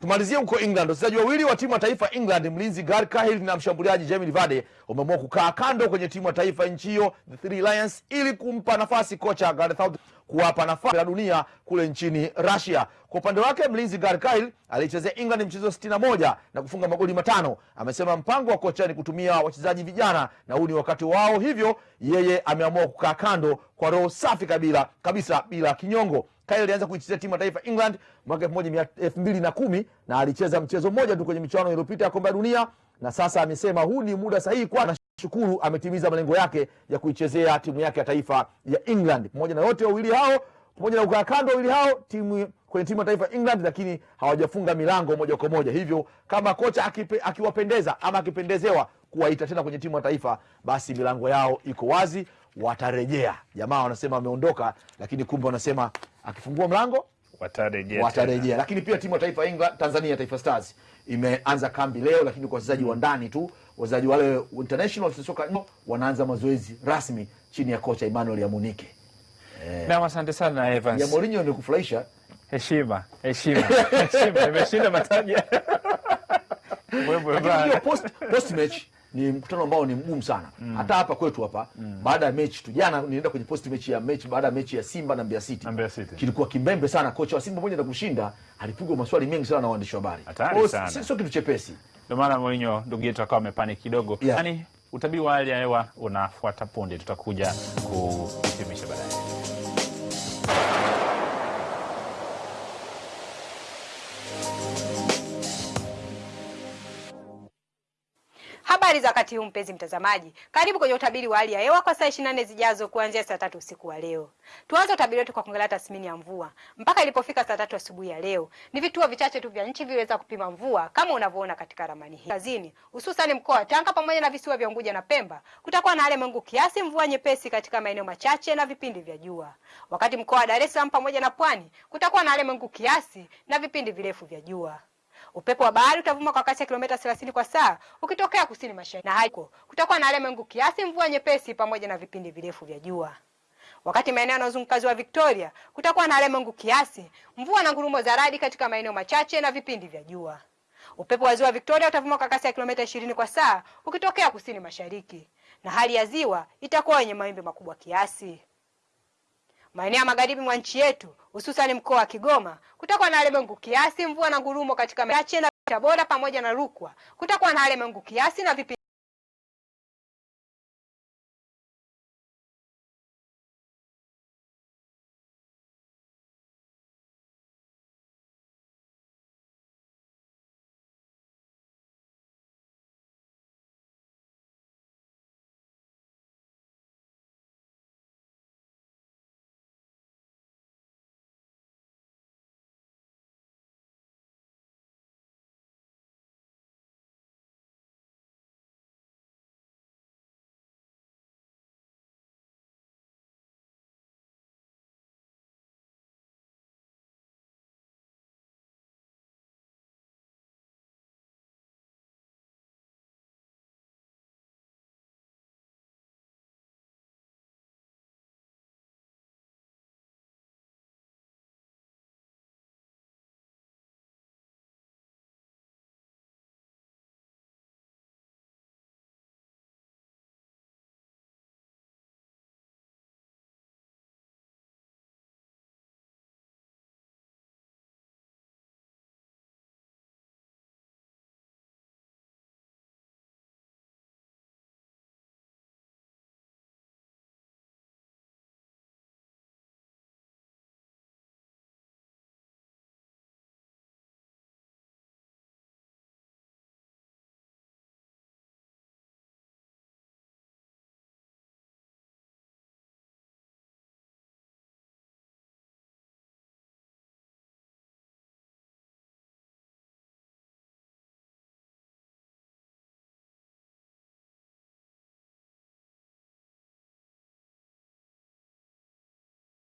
Tumalizie huko England. Wachezaji wawili wa timu ya taifa England, mlinzi Gary Cahill na mshambuliaji Jamie Vardy wameamua kukaa kando kwenye timu ya taifa nchi hiyo the Three Lions ili kumpa nafasi kocha Gareth Southgate kuwapa nafasi ya dunia kule nchini Russia. Kwa upande wake mlinzi Cahill alichezea England mchezo 61 na kufunga magoli matano. Amesema mpango wa kocha ni kutumia wachezaji vijana na huu ni wakati wao, hivyo yeye ameamua kukaa kando kwa roho safi kabila kabisa bila kinyongo. Kyle alianza kuichezea timu ya taifa England mwaka elfu moja mia- elfu mbili na kumi na alicheza mchezo mmoja tu kwenye michuano iliyopita ya kombe la dunia, na sasa amesema huu ni muda sahihi kwa shukuru ametimiza malengo yake ya kuichezea timu yake ya taifa ya England. Pamoja na yote wawili hao, pamoja na kukaa kando wawili hao timu kwenye timu ya taifa ya England, lakini hawajafunga milango moja kwa moja. Hivyo kama kocha akipe, akiwapendeza ama akipendezewa kuwaita tena kwenye timu ya taifa, basi milango yao iko wazi, watarejea. Jamaa wanasema wameondoka, lakini kumbe wanasema akifungua mlango watarejea watarejea. Lakini pia timu ya taifa ya England, Tanzania Taifa Stars imeanza kambi leo, lakini kwa wachezaji wa ndani tu. Wachezaji wale international soka wanaanza mazoezi rasmi chini ya kocha Emmanuel Yamunike. Eh, Na asante sana Evans. ya Mourinho ni kufurahisha. Heshima, heshima, heshima. Imeshinda mataji. Wewe post, post match ni mkutano ambao ni mgumu sana mm. hata hapa kwetu hapa mm. baada ya mechi tu jana nilienda kwenye post mechi ya mechi baada ya mechi ya Simba na Mbeya City, Mbeya City. kilikuwa kimbembe sana kocha wa Simba pamoja na kushinda alipigwa maswali mengi sana na waandishi wa habari sio kitu chepesi Ndio maana Mourinho ndugu yetu akawa amepani kidogo. Yeah. Yani utabiri wa hali ya hewa unafuata punde, tutakuja kuhitimisha baadaye. Habari za wakati huu mpenzi mtazamaji, karibu kwenye utabiri wa hali ya hewa kwa saa 24 zijazo kuanzia saa tatu usiku wa leo. Tuanze utabiri wetu kwa kuangalia tathmini ya mvua. Mpaka ilipofika saa tatu asubuhi ya leo, ni vituo vichache tu vya nchi viliweza kupima mvua kama unavyoona katika ramani hii. Kazini, hususan mkoa wa Tanga pamoja na visiwa vya Unguja na Pemba, kutakuwa na hali mawingu kiasi, mvua nyepesi katika maeneo machache na vipindi vya jua. Wakati mkoa wa Dar es Salaam pamoja na Pwani, kutakuwa na hali mawingu kiasi na vipindi virefu vya jua. Upepo wa bahari utavuma kwa kasi ya kilomita 30 kwa saa ukitokea kusini mashariki, na haiko kutakuwa na hali ya mawingu kiasi, mvua nyepesi pamoja na vipindi virefu vya jua. Wakati maeneo yanayozunguka ziwa Victoria kutakuwa na hali ya mawingu kiasi, mvua na ngurumo za radi katika maeneo machache na vipindi vya jua. Upepo wa ziwa Victoria utavuma kwa kasi ya kilomita 20 kwa saa ukitokea kusini mashariki, na hali ya ziwa itakuwa yenye mawimbi makubwa kiasi. Maeneo ya magharibi mwa nchi yetu hususan mkoa wa Kigoma kutakuwa na hali mengu kiasi, mvua na ngurumo katika maeneo machache, na Tabora pamoja na Rukwa kutakuwa na hali mengu kiasi na vipindi